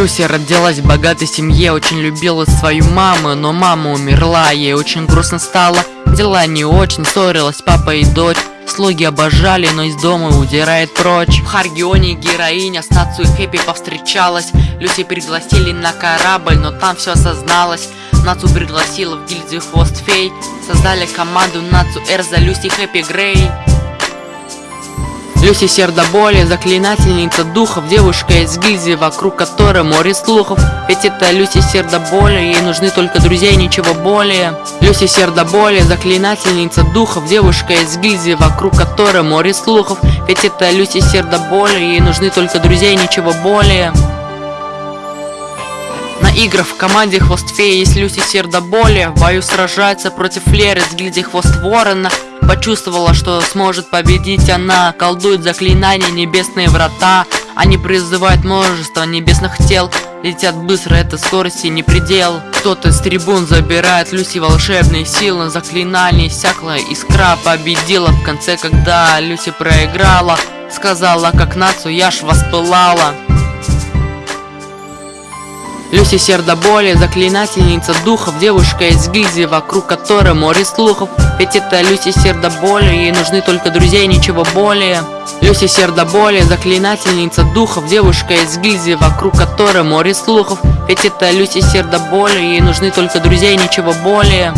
Люся родилась в богатой семье, очень любила свою маму, но мама умерла, ей очень грустно стало, дела не очень, ссорилась папа и дочь. Слуги обожали, но из дома удирает прочь. В Харгионе героиня с Нацу и Хэппи повстречалась. Люси пригласили на корабль, но там все осозналось. Нацу пригласила в гильдию Хвост Фей. Создали команду Нацу Эрза, Люси, Хэппи, Грей Люси сердоболие, заклинательница духов Девушка из гильдии, вокруг которой море слухов. Ведь это Люси сердоболие, ей нужны только друзья и ничего более. Люси сердоболие, заклинательница духов Девушка из гильдии, вокруг которой море слухов. Ведь это Люси сердоболие, ей нужны только друзья и ничего более. На играх в команде Хвост Феи есть Люси Сердоболие В бою сражается против Леры с гильдии Хвост Ворона Почувствовала, что сможет победить. Она Колдует заклинания небесные врата. Они призывают множество небесных тел. Летят быстро, это скорости не предел. Кто-то с трибун забирает Люси волшебные силы. Заклинание иссякло, искра победила. В конце, когда Люси проиграла Сказала, как нацию я ж воспылала Люси сердоболие, заклинательница духов Девушка из гильдии, вокруг которой море слухов. Ведь это Люси сердоболие, ей нужны только друзья ничего более. Люси сердоболие, заклинательница духов Девушка из гильдии, вокруг которой море слухов. Ведь это Люси сердоболие, ей нужны только друзья ничего более